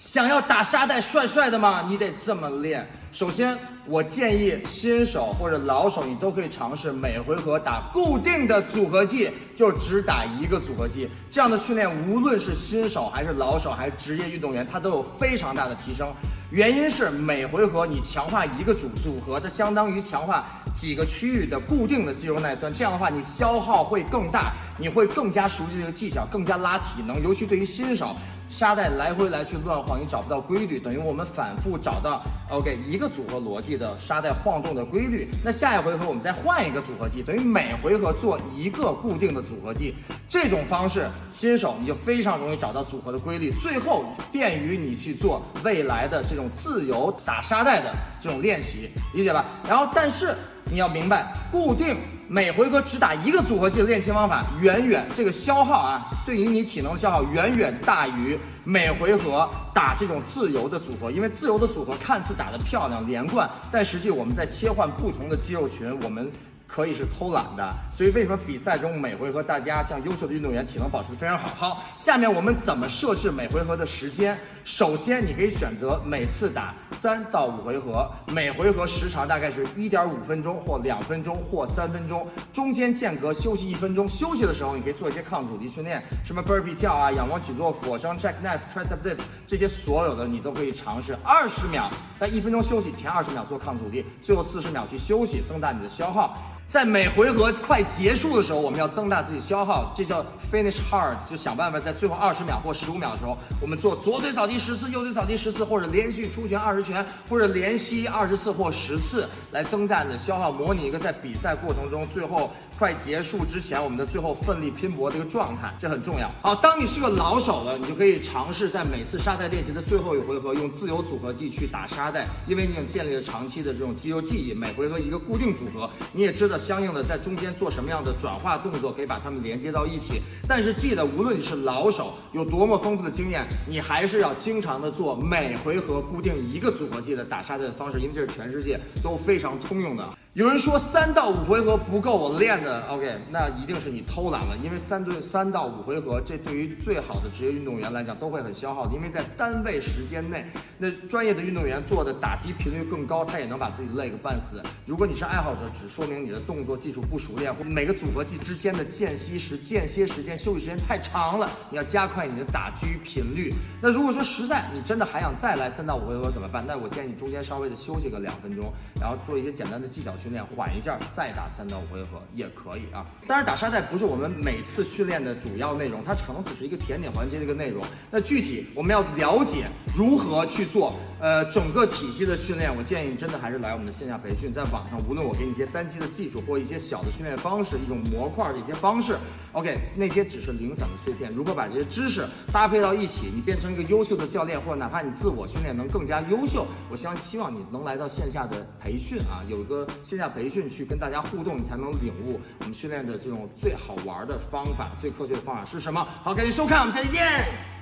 想要打沙袋帅帅的吗？你得这么练。首先，我建议新手或者老手，你都可以尝试每回合打固定的组合技，就只打一个组合技。这样的训练，无论是新手还是老手，还是职业运动员，它都有非常大的提升。原因是每回合你强化一个组组合，它相当于强化几个区域的固定的肌肉耐酸。这样的话，你消耗会更大，你会更加熟悉这个技巧，更加拉体能。尤其对于新手。沙袋来回来去乱晃，你找不到规律，等于我们反复找到 OK 一一个组合逻辑的沙袋晃动的规律。那下一回合我们再换一个组合技，等于每回合做一个固定的组合技。这种方式，新手你就非常容易找到组合的规律，最后便于你去做未来的这种自由打沙袋的这种练习，理解吧？然后，但是你要明白，固定。每回合只打一个组合技的练习方法，远远这个消耗啊，对于你体能的消耗远远大于每回合打这种自由的组合。因为自由的组合看似打得漂亮连贯，但实际我们在切换不同的肌肉群，我们。可以是偷懒的，所以为什么比赛中每回合大家像优秀的运动员体能保持的非常好？好，下面我们怎么设置每回合的时间？首先，你可以选择每次打三到五回合，每回合时长大概是一点五分钟或两分钟或三分钟，中间间隔休息一分钟。休息的时候，你可以做一些抗阻力训练，什么 burpee 跳啊、仰卧起坐、俯卧撑、jackknife、tricep dips 这些所有的你都可以尝试。二十秒，在一分钟休息前二十秒做抗阻力，最后四十秒去休息，增大你的消耗。在每回合快结束的时候，我们要增大自己消耗，这叫 finish hard，就想办法在最后二十秒或十五秒的时候，我们做左腿扫地十次，右腿扫地十次，或者连续出拳二十拳，或者连吸二十次或十次，来增大你的消耗，模拟一个在比赛过程中最后快结束之前我们的最后奋力拼搏的一个状态，这很重要。好，当你是个老手了，你就可以尝试在每次沙袋练习的最后一回合用自由组合技去打沙袋，因为你已经建立了长期的这种肌肉记忆，每回合一个固定组合，你也知道。相应的，在中间做什么样的转化动作，可以把它们连接到一起。但是记得，无论你是老手，有多么丰富的经验，你还是要经常的做每回合固定一个组合技的打沙袋的方式，因为这是全世界都非常通用的。有人说三到五回合不够我练的，OK，那一定是你偷懒了。因为三对三到五回合，这对于最好的职业运动员来讲都会很消耗的。因为在单位时间内，那专业的运动员做的打击频率更高，他也能把自己累个半死。如果你是爱好者，只说明你的动作技术不熟练，或每个组合技之间的间隙时间歇时间、休息时间太长了，你要加快你的打击频率。那如果说实在你真的还想再来三到五回合怎么办？那我建议你中间稍微的休息个两分钟，然后做一些简单的技巧。训练缓一下，再打三到五回合也可以啊。当然，打沙袋不是我们每次训练的主要内容，它可能只是一个甜点环节的一个内容。那具体我们要了解如何去做，呃，整个体系的训练，我建议你真的还是来我们的线下培训。在网上，无论我给你一些单机的技术或一些小的训练方式，一种模块的一些方式，OK，那些只是零散的碎片。如何把这些知识搭配到一起，你变成一个优秀的教练，或者哪怕你自我训练能更加优秀，我相希望你能来到线下的培训啊，有一个。线下培训去跟大家互动，你才能领悟我们训练的这种最好玩的方法、最科学的方法是什么。好，感谢收看，我们下期见。